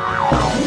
Wow.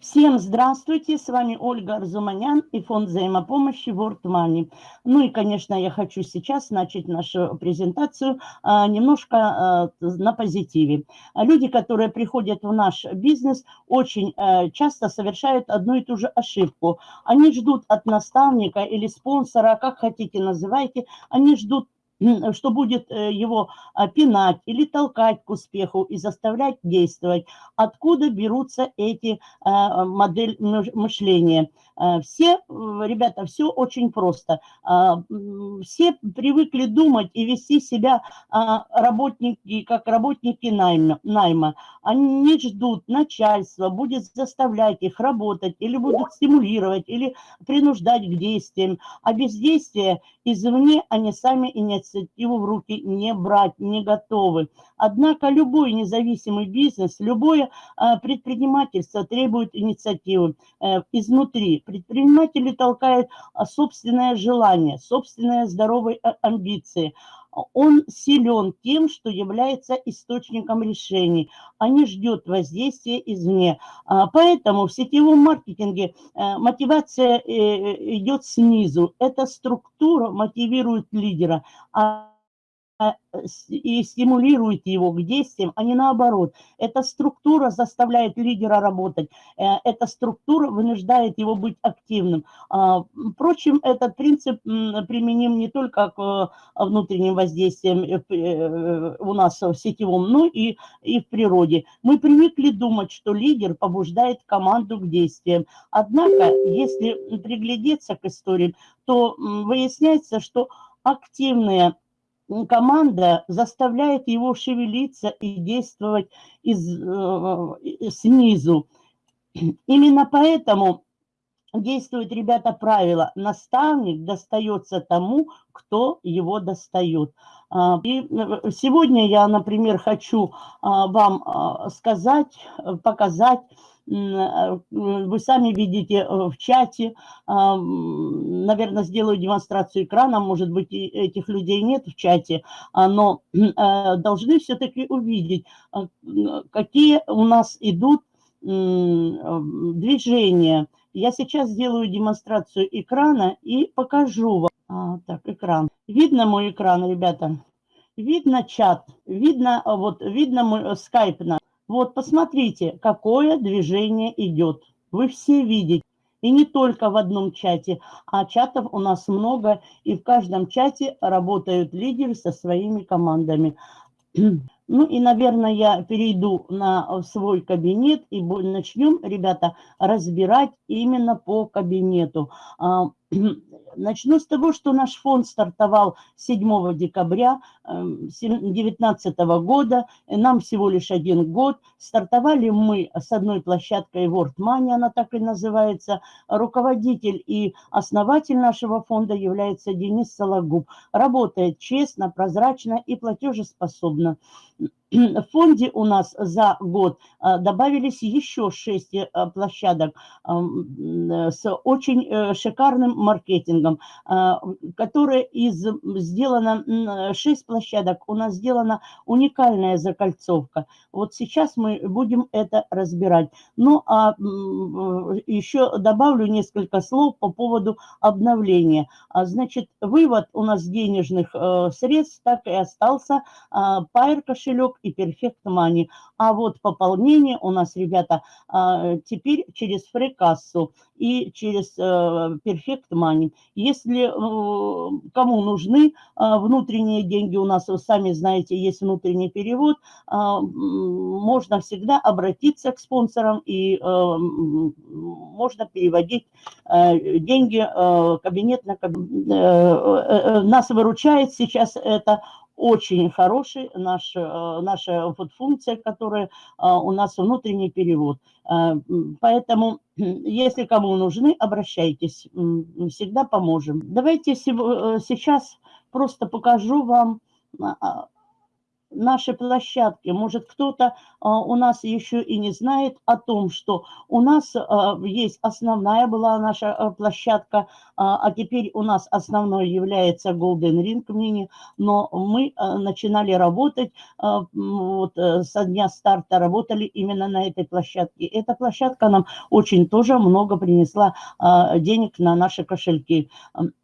Всем здравствуйте, с вами Ольга Арзуманян и фонд взаимопомощи World Money. Ну и, конечно, я хочу сейчас начать нашу презентацию а, немножко а, на позитиве. Люди, которые приходят в наш бизнес, очень а, часто совершают одну и ту же ошибку. Они ждут от наставника или спонсора, как хотите называйте, они ждут что будет э, его пинать или толкать к успеху и заставлять действовать. Откуда берутся эти а, модели мышления? А, все, ребята, все очень просто. Все привыкли думать и вести себя работники, как работники найма. Они ждут, начальство будет заставлять их работать или будут стимулировать, или принуждать к действиям. А бездействие извне они сами инициативу в руки не брать, не готовы. Однако любой независимый бизнес, любое предпринимательство требует инициативы э, изнутри. Предприниматели толкают а, собственное желание, собственные здоровые а, амбиции – он силен тем, что является источником решений, а не ждет воздействия извне. А, поэтому в сетевом маркетинге э, мотивация э, идет снизу. Эта структура мотивирует лидера, и стимулирует его к действиям, а не наоборот. Эта структура заставляет лидера работать, э, эта структура вынуждает его быть активным. А, впрочем, этот принцип применим не только к э, внутренним воздействиям э, у нас в сетевом, но и, и в природе. Мы привыкли думать, что лидер побуждает команду к действиям. Однако, если приглядеться к историям, то выясняется, что активные команда заставляет его шевелиться и действовать из, э, снизу. Именно поэтому действуют, ребята, правило. Наставник достается тому, кто его достает. А, и э, сегодня я, например, хочу а, вам а, сказать, показать, Э, вы сами видите э, в чате, наверное, сделаю демонстрацию экрана, может быть, этих людей нет в чате, а, но э, должны все-таки увидеть, какие у нас идут движения. Я сейчас сделаю демонстрацию экрана и покажу вам. А, так, экран. Видно мой экран, ребята? Видно чат, видно, вот, видно мой скайп наш. Вот посмотрите, какое движение идет. Вы все видите. И не только в одном чате, а чатов у нас много, и в каждом чате работают лидеры со своими командами. Ну и, наверное, я перейду на свой кабинет и начнем, ребята, разбирать именно по кабинету. Начну с того, что наш фонд стартовал 7 декабря 2019 эм, года. Нам всего лишь один год. Стартовали мы с одной площадкой World Money, она так и называется. Руководитель и основатель нашего фонда является Денис Сологуб. Работает честно, прозрачно и платежеспособно. В фонде у нас за год а, добавились еще 6 э, площадок с очень э, шикарным маркетингом, а, которая из сделано 6 площадок, у нас сделана уникальная закольцовка. Вот сейчас мы будем это разбирать. Ну, а еще добавлю несколько слов по поводу обновления. А, значит, вывод у нас денежных э, средств так и остался. Пайр кошелек и Perfect Money. А вот пополнение у нас, ребята, а, теперь через фрикассу и через э, Perfect Money. Если э, кому нужны а, внутренние деньги, у нас, вы сами знаете, есть внутренний перевод, а, можно всегда обратиться к спонсорам и э, можно переводить деньги кабинет на кабинет. Нас выручает сейчас это очень хороший наш, наша вот функция, которая у нас внутренний перевод. Поэтому, если кому нужны, обращайтесь, всегда поможем. Давайте сейчас просто покажу вам наши площадки. Может, кто-то а, у нас еще и не знает о том, что у нас а, есть основная была наша а, площадка, а, а теперь у нас основной является Golden Ring Mini, но мы а, начинали работать, а, вот, а, со дня старта работали именно на этой площадке. Эта площадка нам очень тоже много принесла денег на наши кошельки.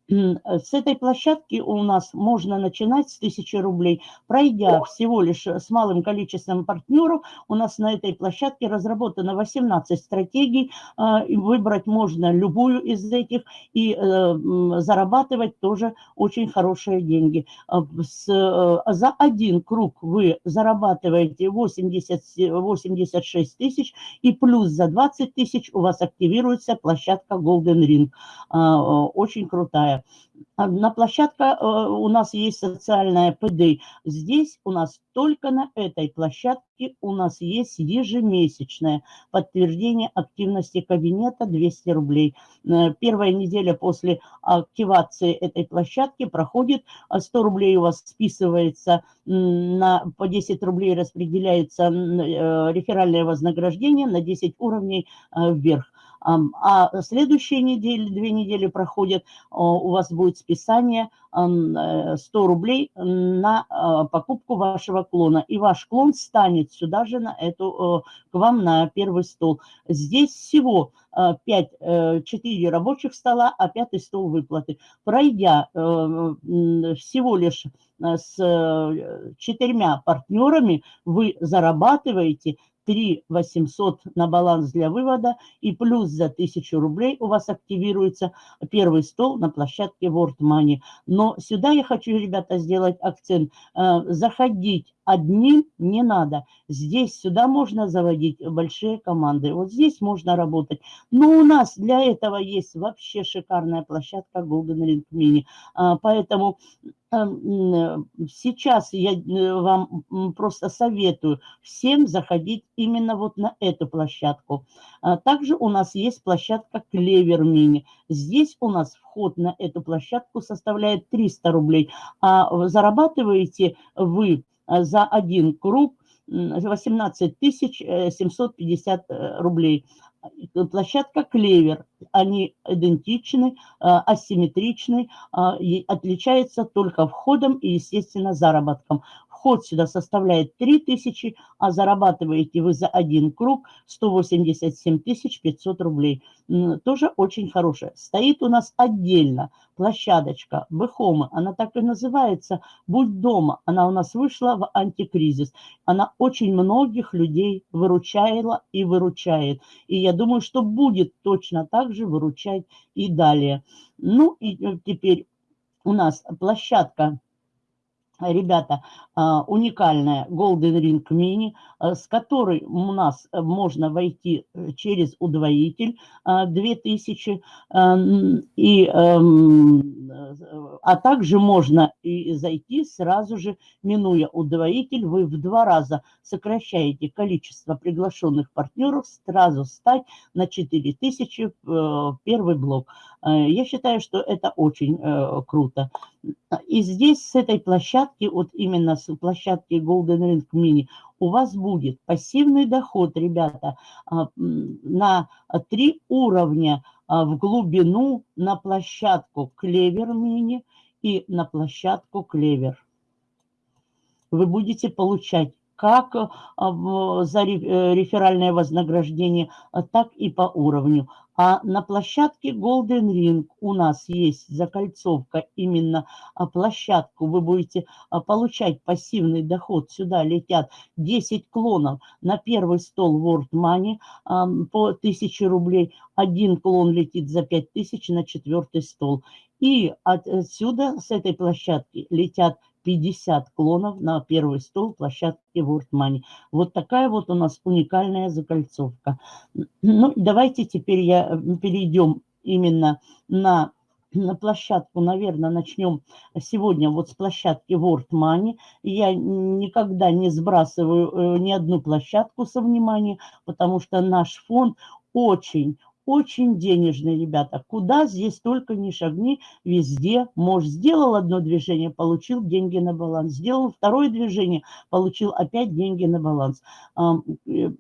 С этой площадки у нас можно начинать с 1000 рублей, пройдя всего лишь с малым количеством партнеров. У нас на этой площадке разработано 18 стратегий, а, выбрать можно любую из этих и э, зарабатывать тоже очень хорошие деньги. А, э, за один круг вы зарабатываете 80, 86 тысяч, и плюс за 20 тысяч у вас активируется площадка Golden Ring. А, очень крутая. На площадке э, у нас есть социальная ПД. Здесь у нас только на этой площадке у нас есть ежемесячное подтверждение активности кабинета 200 рублей. Э, первая неделя после активации этой площадки проходит, 100 рублей у вас списывается, на, по 10 рублей распределяется э, реферальное вознаграждение на 10 уровней вверх. А следующие недели, две недели проходят, у вас будет списание 100 э, рублей на а, покупку вашего клона. И ваш клон станет сюда же на эту, к вам на первый стол. Здесь всего 5, э, 4 э, рабочих стола, а пятый стол выплаты. Пройдя всего лишь с четырьмя партнерами, вы зарабатываете 3 800 на баланс для вывода и плюс за 1000 рублей у вас активируется первый стол на площадке World Money. Но сюда я хочу, ребята, сделать акцент. Э, заходить одним не надо. Здесь сюда можно заводить большие команды. Вот здесь можно работать. Но у нас для этого есть вообще шикарная площадка Golden Ring Mini. А, поэтому эм, сейчас я э, вам просто советую всем заходить именно вот на эту площадку. А, также у нас есть площадка Клевер Mini. Здесь у нас вход на эту площадку составляет 300 рублей, а зарабатываете вы за один круг 18 750 э, рублей. Площадка «Клевер». Они идентичны, э, асимметричны, отличаются только входом и, естественно, заработком. Вход сюда составляет 3000, а зарабатываете вы за один круг 187 500 рублей. Тоже очень хорошая. Стоит у нас отдельно площадочка Бехома. Она так и называется «Будь дома». Она у нас вышла в антикризис. Она очень многих людей выручала и выручает. И я думаю, что будет точно так же выручать и далее. Ну и э, теперь у нас площадка ребята, а, уникальная Golden Ring Mini, а, с которой у нас можно войти э, через удвоитель 2000, а, и, эм, а также можно и зайти сразу же, минуя удвоитель, вы в два раза сокращаете количество приглашенных партнеров, сразу стать на 4000 э, первый блок. Я считаю, что это очень э, круто. И здесь с этой площадки, вот именно с площадки Golden Ring Mini, у вас будет пассивный доход, ребята, а, на три уровня а, в глубину на площадку Клевер Mini и на площадку Клевер. Вы будете получать как а, за э, реферальное вознаграждение, так и по уровню. А на площадке Golden Ring у нас есть закольцовка, именно а, площадку. Вы будете а, получать пассивный доход. Сюда летят 10 клонов на первый стол World Money по 1000 рублей. Один клон летит за 5000 на четвертый стол. И отсюда, с этой площадки, летят 50 клонов на первый стол площадки World Money. Вот такая вот у нас уникальная закольцовка. Ну, давайте теперь я, перейдем именно на на площадку, наверное, начнем сегодня вот с площадки World Money. Я никогда не сбрасываю э, ни одну площадку со внимания, потому что наш фонд очень, очень денежный, ребята. Куда здесь только не шагни, везде. Может, сделал одно движение, получил деньги на баланс. Сделал второе движение, получил опять деньги на баланс Э,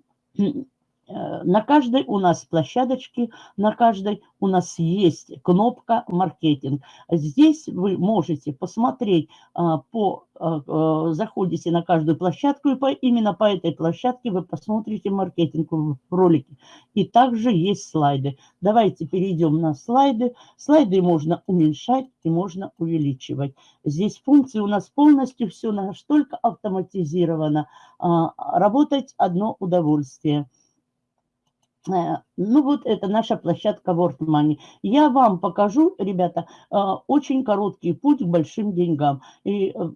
на каждой у нас площадочке, на каждой у нас есть кнопка «Маркетинг». Здесь вы можете посмотреть, а, по, а, а, заходите на каждую площадку, и по, именно по этой площадке вы посмотрите маркетинг в ролике. И также есть слайды. Давайте перейдем на слайды. Слайды можно уменьшать и можно увеличивать. Здесь функции у нас полностью все настолько автоматизировано. Работать одно удовольствие. Э, ну вот это наша площадка World Money. Я вам покажу, ребята, э, очень короткий путь к большим деньгам. И, э,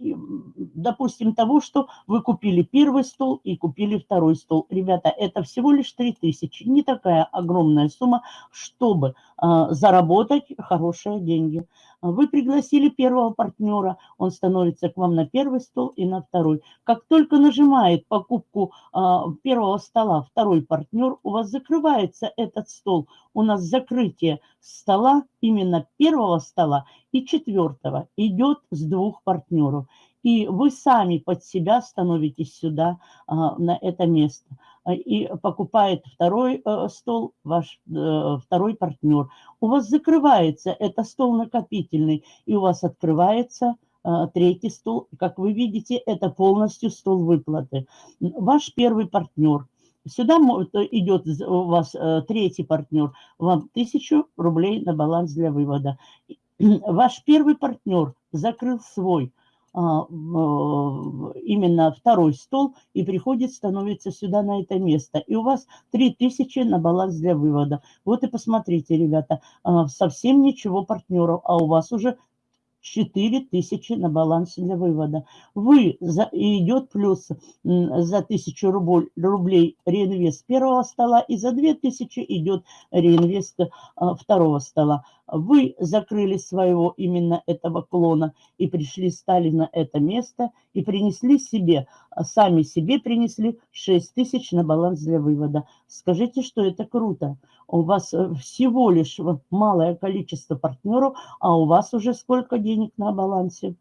допустим, того, что вы купили первый стол и купили второй стол. Ребята, это всего лишь 3000. Не такая огромная сумма, чтобы заработать хорошие деньги. Вы пригласили первого партнера, он становится к вам на первый стол и на второй. Как только нажимает покупку а, первого стола второй партнер, у вас закрывается этот стол. У нас закрытие стола, именно первого стола и четвертого, идет с двух партнеров. И вы сами под себя становитесь сюда, а, на это место. А, и покупает второй э, стол ваш э, второй партнер. У вас закрывается, это стол накопительный, и у вас открывается э, третий стол. Как вы видите, это полностью стол выплаты. Ваш первый партнер. Сюда идет у вас третий партнер, вам тысячу рублей на баланс для вывода. Ваш первый партнер закрыл свой именно второй стол и приходит, становится сюда на это место. И у вас 3000 на баланс для вывода. Вот и посмотрите, ребята, а, совсем ничего партнеров, а у вас уже 4 тысячи на баланс для вывода. Вы за, идет плюс за 1000 рубль, рублей реинвест первого стола и за 2000 идет реинвест а, второго стола. Вы закрыли своего именно этого клона и пришли, стали на это место и принесли себе, а, сами себе принесли 6 тысяч на баланс для вывода. Скажите, что это круто. У вас э, всего лишь малое количество партнеров, а у вас уже сколько денег на балансе.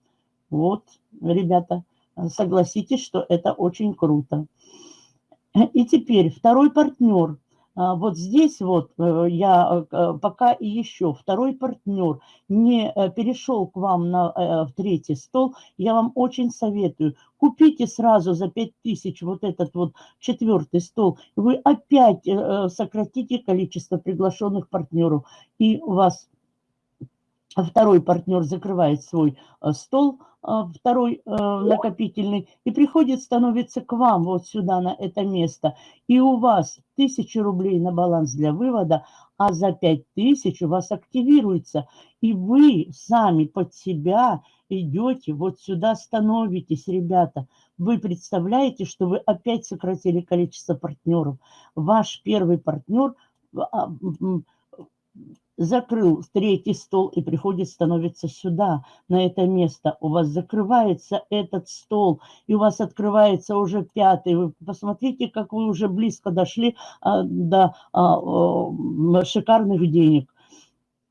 Вот, ребята, согласитесь, что это очень круто. И теперь второй партнер – вот здесь вот э, я э, пока и еще второй партнер не э, перешел к вам на в третий стол, я вам очень советую, купите сразу за 5000 вот этот вот четвертый стол, вы опять сократите количество приглашенных партнеров, и у вас второй партнер закрывает свой стол, а, второй накопительный, и приходит, становится к вам вот сюда, на это место, и у вас 1000 рублей на баланс для вывода, а за 5000 у вас активируется, и вы сами под себя идете, вот сюда становитесь, ребята. Вы представляете, что вы опять сократили количество партнеров. Ваш первый партнер а, закрыл третий стол и приходит, становится сюда, на это место. У вас закрывается этот стол, и у вас открывается уже пятый. Вы посмотрите, как вы уже близко дошли а, до а, а, шикарных денег.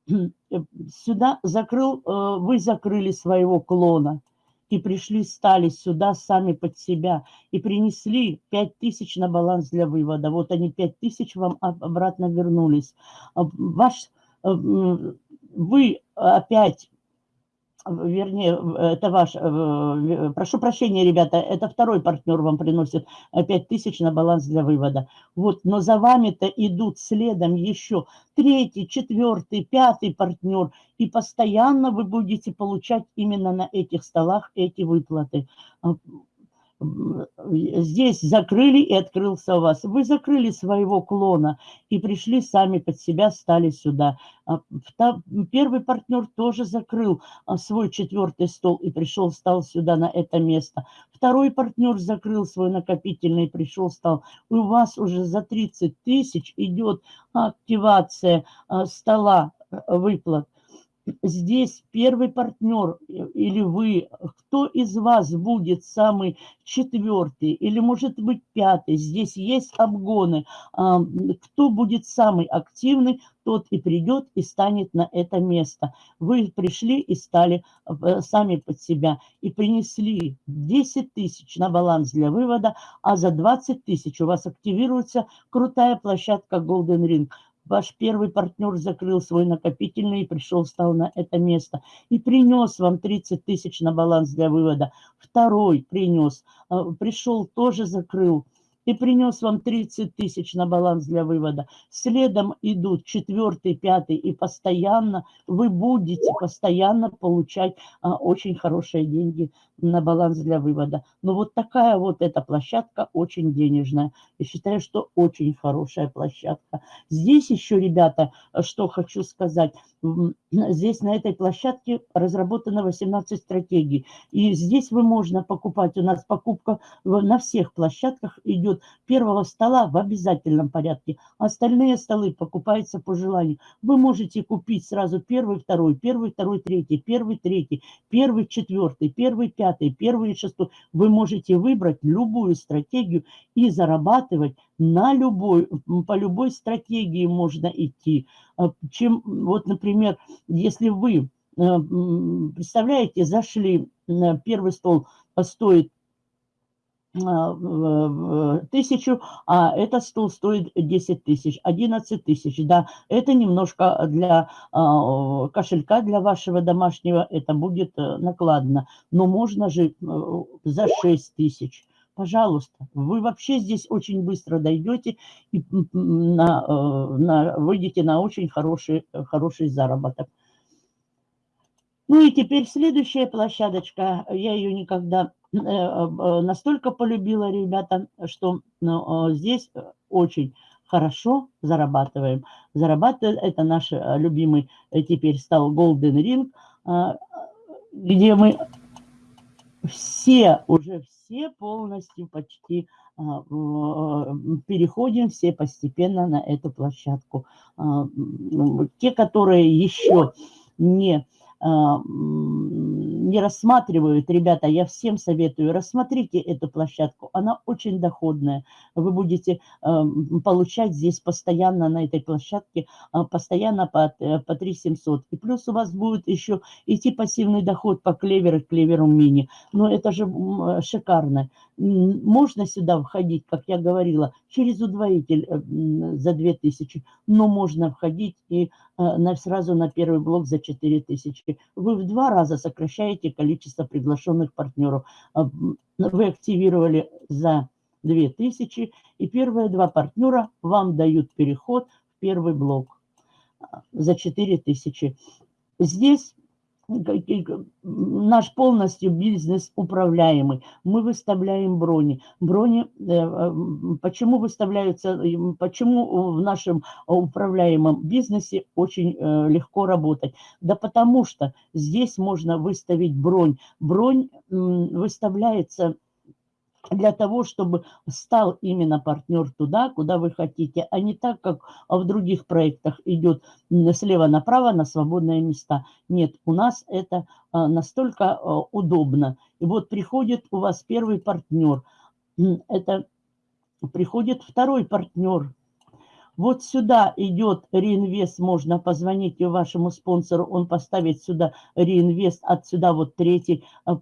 Сюда закрыл, а, вы закрыли своего клона и пришли, стали сюда сами под себя и принесли 5 тысяч на баланс для вывода. Вот они 5 тысяч вам обратно вернулись. А, ваш Э, вы опять, вернее, это ваш, э, прошу прощения, ребята, это второй партнер вам приносит 5 тысяч на баланс для вывода. Вот, но за вами-то идут следом еще третий, четвертый, пятый партнер, и постоянно вы будете получать именно на этих столах эти выплаты здесь закрыли и открылся у вас. Вы закрыли своего клона и пришли сами под себя, стали сюда. А, первый партнер тоже закрыл а, свой четвертый стол и пришел, стал сюда на это место. Второй партнер закрыл свой накопительный и пришел, стал. У вас уже за 30 тысяч идет активация а, стола выплат. Здесь первый партнер или вы, кто из вас будет самый четвертый или может быть пятый, здесь есть обгоны, кто будет самый активный, тот и придет и станет на это место. Вы пришли и стали э, сами под себя и принесли 10 тысяч на баланс для вывода, а за 20 тысяч у вас активируется крутая площадка Golden Ring. Ваш первый партнер закрыл свой накопительный и пришел, встал на это место. И принес вам 30 тысяч на баланс для вывода. Второй принес, э, пришел, тоже закрыл и принес вам 30 тысяч на баланс для вывода. Следом идут четвертый, пятый, и постоянно вы будете постоянно получать а, очень хорошие деньги на баланс для вывода. Но вот такая вот эта площадка очень денежная. Я считаю, что очень хорошая площадка. Здесь еще, ребята, что хочу сказать. Здесь на этой площадке разработано 18 стратегий. И здесь вы можно покупать. У нас покупка на всех площадках идет первого стола в обязательном порядке. Остальные столы покупаются по желанию. Вы можете купить сразу первый, второй, первый, второй, третий, первый, третий, первый, четвертый, первый, пятый первый шестой. Вы можете выбрать любую стратегию и зарабатывать на любой, по любой стратегии можно идти. А, чем, вот, например, если вы, э, представляете, зашли на первый стол, стоит а, тысячу, а этот стол стоит 10 тысяч, 11 тысяч, да, это немножко для а, кошелька, для вашего домашнего, это будет э, накладно, но можно же э, за 6 тысяч, пожалуйста, вы вообще здесь очень быстро дойдете и на, э, на, выйдете на очень хороший, хороший заработок. Ну и теперь следующая площадочка, я ее никогда Э, э, настолько полюбила ребята, что ну, здесь очень хорошо зарабатываем. Зарабатывает, это наш э, любимый теперь стал Golden Ring, где мы все, уже все полностью почти переходим все постепенно на эту площадку. Те, которые еще не а, не рассматривают, ребята, я всем советую, рассмотрите эту площадку, она очень доходная. Вы будете а, получать здесь постоянно на этой площадке, а, постоянно по, э, по 3 700. И плюс у вас будет еще идти пассивный доход по клеверу, клеверу мини. Но это же шикарно. Можно сюда входить, как я говорила, через удвоитель э, за 2000, но можно входить и Э, сразу на первый блок за 4 тысячи. Вы в два раза сокращаете количество приглашенных партнеров. Э, вы активировали за 2 тысячи, и первые два партнера вам дают переход в первый блок э, за 4 тысячи. Здесь наш полностью бизнес управляемый. Мы выставляем брони. Брони, э, э, почему выставляются, почему в нашем управляемом бизнесе очень э, легко работать? Да потому что здесь можно выставить бронь. Бронь выставляется для того, чтобы стал именно партнер туда, куда вы хотите, а не так, как в других проектах идет слева направо на свободные места. Нет, у нас это а, настолько а, удобно. И вот приходит у вас первый партнер, это приходит второй партнер, вот сюда идет реинвест, можно позвонить вашему спонсору, он поставит сюда реинвест, отсюда вот третий э,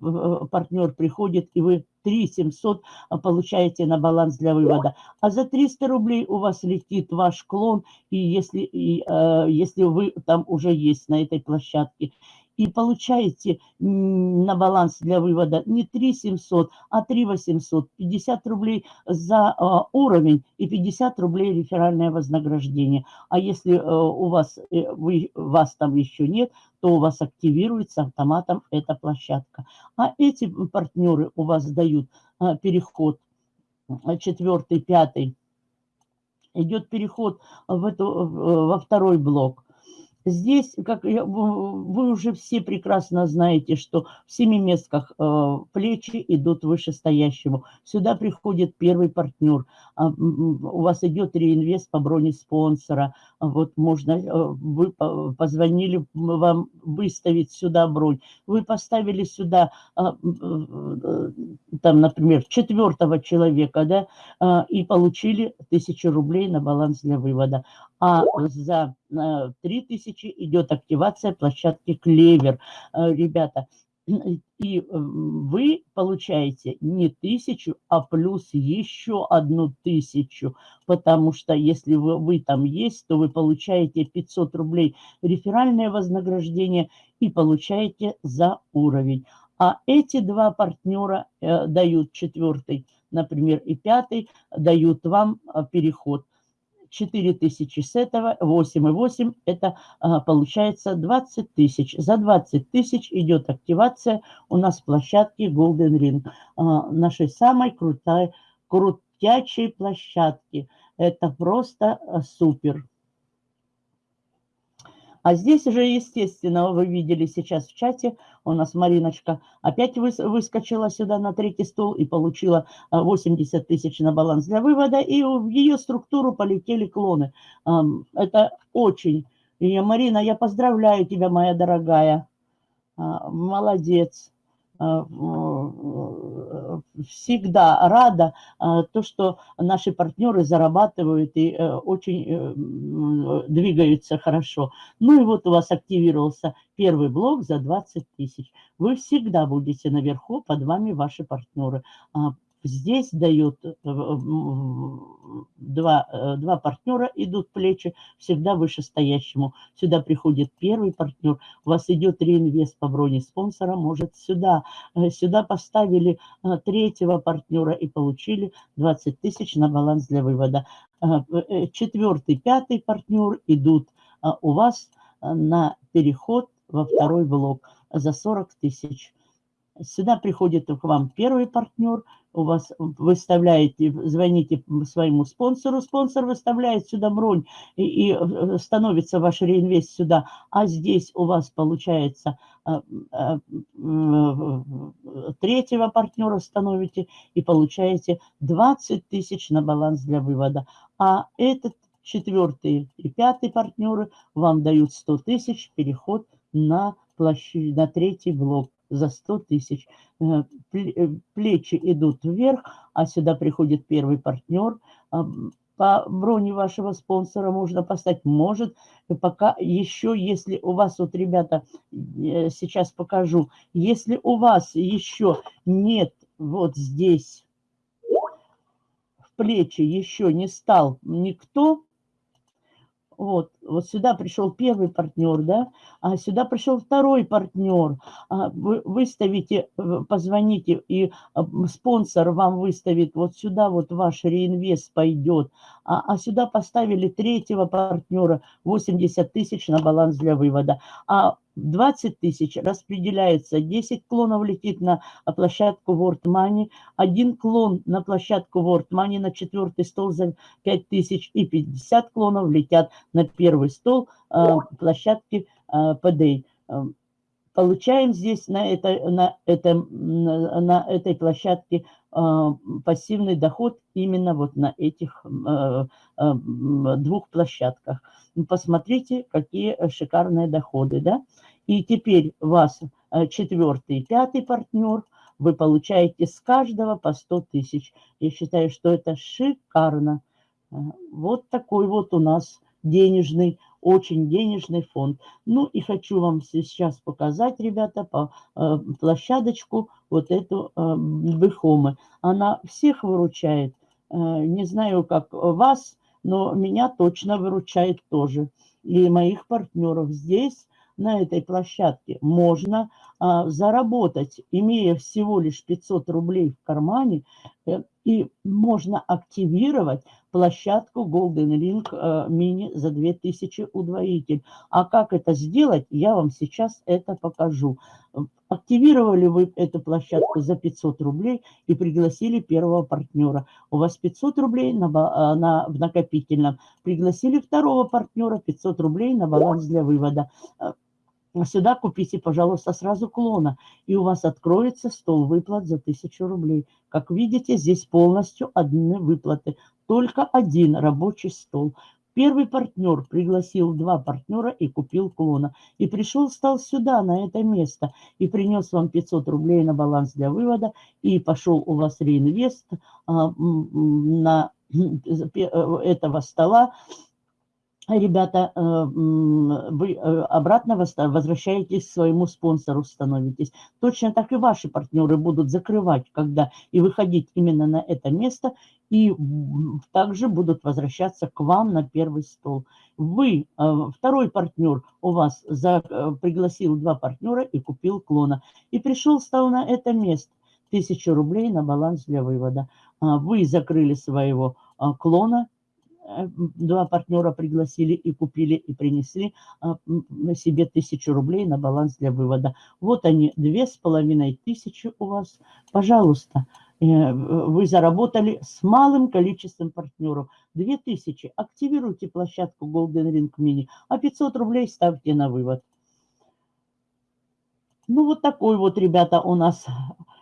партнер приходит, и вы 3 700 э, получаете на баланс для вывода. А за 300 рублей у вас летит ваш клон, и если, и, если вы там уже есть на этой площадке и получаете на баланс для вывода не 3 700, а 3 800, 50 рублей за а, уровень и 50 рублей реферальное вознаграждение. А если а, у вас, э, вы, вас там еще нет, то у вас активируется автоматом эта площадка. А эти партнеры у вас дают а, переход четвертый, пятый, идет переход в эту, во второй блок Здесь, как я, вы уже все прекрасно знаете, что в семиместках э, плечи идут вышестоящему. Сюда приходит первый партнер. А, у вас идет реинвест по броне спонсора. Вот можно, э, вы позвонили вам выставить сюда бронь. Вы поставили сюда, а, э, там, например, четвертого человека, да, а, и получили тысячу рублей на баланс для вывода а за 3000 э, идет активация площадки Клевер. Э, ребята, и э, вы получаете не тысячу, а плюс еще одну тысячу, потому что если вы, вы там есть, то вы получаете 500 рублей реферальное вознаграждение и получаете за уровень. А эти два партнера э, дают четвертый, например, и пятый, дают вам переход. 4 тысячи с этого, 8 и 8, это а, получается 20 тысяч. За 20 тысяч идет активация у нас площадки Golden Ring, а, нашей самой крутой, крутячей площадки. Это просто а, супер. А здесь уже, естественно, вы видели сейчас в чате, у нас Мариночка опять выскочила сюда на третий стол и получила 80 а, тысяч на баланс для вывода, и в ее структуру полетели клоны. Это очень... И, Марина, я поздравляю тебя, моя дорогая. А, молодец. А, всегда рада а, то, что наши партнеры зарабатывают и э, очень э, двигаются хорошо. Ну и вот у вас активировался первый блок за 20 тысяч. Вы всегда будете наверху, под вами ваши партнеры. Здесь дают э, два, э, два партнера, идут плечи, всегда вышестоящему. Сюда приходит первый партнер, у вас идет реинвест по броне спонсора, может сюда. Э, сюда поставили третьего партнера и получили 20 тысяч на баланс для вывода. Четвертый, пятый партнер идут у вас на переход во второй блок за 40 тысяч. Сюда приходит к вам первый партнер, у вас выставляете, звоните своему спонсору, спонсор выставляет сюда бронь и, и э, становится ваш реинвест сюда, а здесь у вас получается а, третьего партнера становите и получаете 20 тысяч на баланс для вывода. А этот четвертый и пятый партнеры вам дают 100 тысяч переход на, площадь, на третий блок за 100 тысяч. Э, э, плечи идут вверх, а сюда приходит первый партнер. А, по броне вашего спонсора можно поставить. Может, пока еще, если у вас, вот, ребята, сейчас покажу, если у вас еще нет вот здесь в плечи еще не стал никто, вот, вот сюда пришел первый партнер, да, а сюда пришел второй партнер. А вы выставите, э, позвоните, и а, спонсор вам выставит, вот сюда вот ваш реинвест пойдет. А, а сюда поставили третьего партнера, 80 тысяч на баланс для вывода. А 20 тысяч распределяется, 10 клонов летит на площадку World Money, один клон на площадку World Money на четвертый стол за 5 тысяч и 50 клонов летят на первый стол э, площадки э, PDA. Получаем здесь на, это, на, это, на этой площадке э, пассивный доход именно вот на этих э, э, двух площадках. Посмотрите, какие шикарные доходы, да? И теперь вас э, четвертый и пятый партнер, вы получаете с каждого по 100 тысяч. Я считаю, что это шикарно. Э, вот такой вот у нас денежный, очень денежный фонд. Ну и хочу вам сейчас показать, ребята, по э, площадочку вот эту э, Бехомы. Она всех выручает. Э, не знаю, как вас, но меня точно выручает тоже. И моих партнеров здесь, на этой площадке, можно заработать, имея всего лишь 500 рублей в кармане, э, и можно активировать площадку Golden Ring э, Mini за 2000 удвоитель. А как это сделать, я вам сейчас это покажу. Активировали вы эту площадку за 500 рублей и пригласили первого партнера. У вас 500 рублей на, э, на, в накопительном. Пригласили второго партнера 500 рублей на баланс для вывода сюда купите, пожалуйста, сразу клона, и у вас откроется стол выплат за 1000 рублей. Как видите, здесь полностью одни выплаты, только один рабочий стол. Первый партнер пригласил два партнера и купил клона. И пришел, стал сюда, на это место, и принес вам 500 рублей на баланс для вывода, и пошел у вас реинвест а, на э, этого стола ребята, э, вы э, обратно возвращаетесь к своему спонсору, становитесь. Точно так и ваши партнеры будут закрывать, когда и выходить именно на это место, и также будут возвращаться к вам на первый стол. Вы, э, второй партнер у вас за, пригласил два партнера и купил клона. И пришел, стал на это место. Тысячу рублей на баланс для вывода. А вы закрыли своего клона, два партнера пригласили и купили, и принесли а, себе тысячу рублей на баланс для вывода. Вот они, две с половиной тысячи у вас. Пожалуйста, э, вы заработали с малым количеством партнеров. Две тысячи. Активируйте площадку Golden Ring Mini, а 500 рублей ставьте на вывод. Ну, вот такой вот, ребята, у нас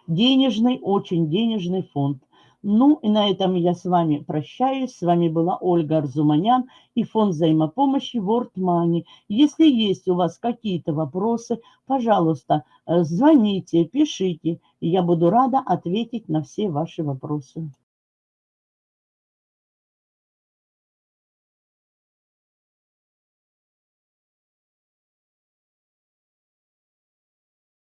денежный, очень денежный фонд. Ну и на этом я с вами прощаюсь. С вами была Ольга Арзуманян и фонд взаимопомощи World Money. Если есть у вас какие-то вопросы, пожалуйста, э, звоните, пишите, я буду рада ответить на все ваши вопросы.